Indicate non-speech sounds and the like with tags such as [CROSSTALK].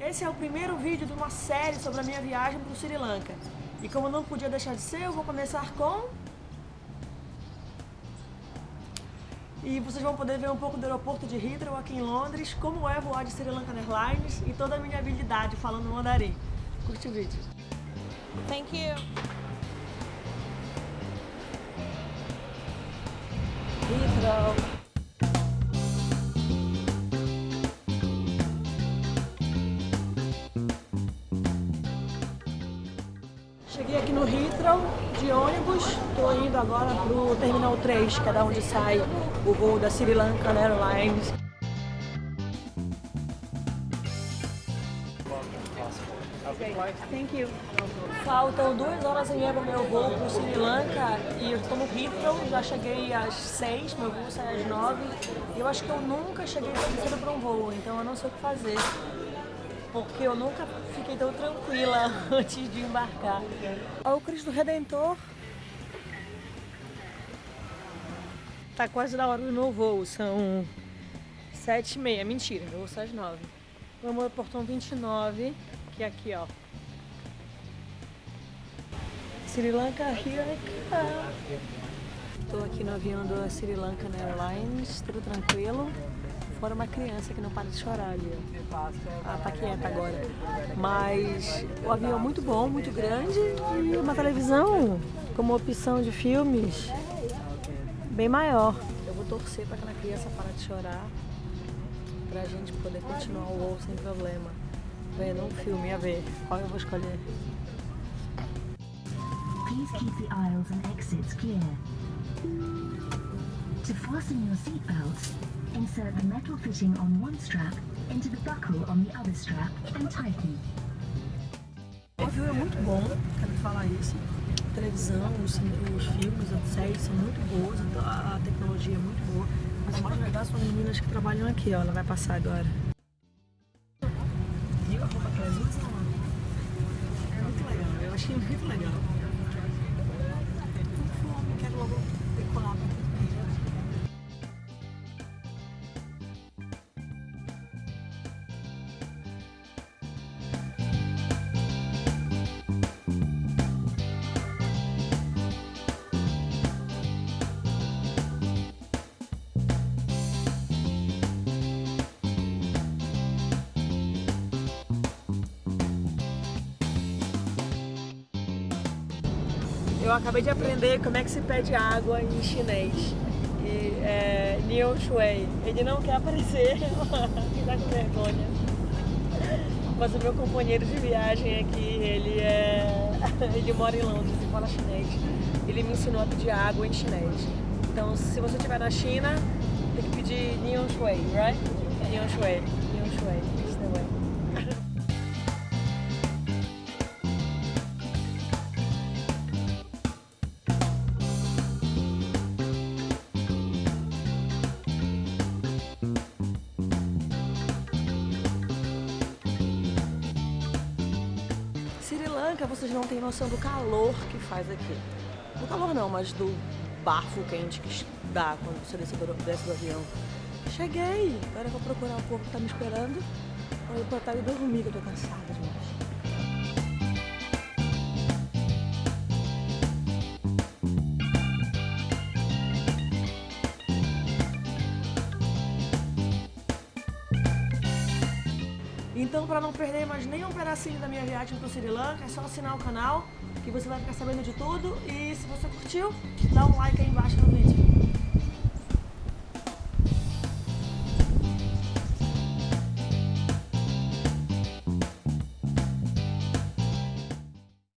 Esse é o primeiro vídeo de uma série sobre a minha viagem para o Sri Lanka. E como não podia deixar de ser, eu vou começar com... E vocês vão poder ver um pouco do aeroporto de Heathrow aqui em Londres, como é voar de Sri Lanka Airlines e toda a minha habilidade falando mandarim. Curte o vídeo. Thank you. Cheguei aqui no Heathrow de ônibus, estou indo agora para o Terminal 3, que é da onde sai o voo da Sri Lanka Airlines. Thank you. Faltam duas horas e meia para o meu voo para o Sri Lanka e eu estou no Heathrow, já cheguei às seis, meu voo sai às nove. E eu acho que eu nunca cheguei tão cedo para um voo, então eu não sei o que fazer. Porque eu nunca fiquei tão tranquila [LAUGHS] antes de embarcar. Olha o Cristo Redentor. Tá quase na hora do meu voo, são sete e meia, mentira, meu voo sai às nove. Vamos ao portão 29, que é aqui, ó. Sri Lanka, here I come. Tô aqui no avião da Sri Lanka Airlines, tudo tranquilo. Fora uma criança que não para de chorar ali. ó. Ah, tá quieta agora. Mas o avião é muito bom, muito grande e uma televisão como opção de filmes bem maior. Eu vou torcer para aquela criança parar de chorar pra gente poder continuar o voo sem problema. Vendo um filme, a ver qual eu vou escolher. Please keep the aisles and exits clear. To fasten your seatbelts, insert the metal fitting on one strap into the buckle on the other strap and tighten. O avião é muito bom, quero falar isso. A televisão, os, os filmes, as séries são muito boas, então a, a tecnologia é muito boa. Mas o mais legal são as meninas que trabalham aqui, ó. Ela vai passar agora. Viu a roupa que elas usam? É muito legal, eu achei muito legal. Eu acabei de aprender como é que se pede água em chinês. E é Niu Shui. Ele não quer aparecer, [LAUGHS] ele tá com vergonha. Mas o meu companheiro de viagem aqui, ele é. [LAUGHS] ele mora em Londres e fala chinês. Ele me ensinou a pedir água em chinês. Então se você estiver na China, tem que pedir Niu Shui, right? Niu Shui. Niu Shui. It's the way. Lanka, vocês não têm noção do calor que faz aqui. Do calor não, mas do bafo quente que dá quando desce do, desce do avião. Cheguei! Agora eu vou procurar o povo que tá me esperando. Vou ir pra hotel e dormir, que eu tô cansada demais. Então, para não perder mais nenhum pedacinho da minha viagem para o Sri Lanka, é só assinar o canal que você vai ficar sabendo de tudo. E se você curtiu, dá um like aí embaixo no vídeo.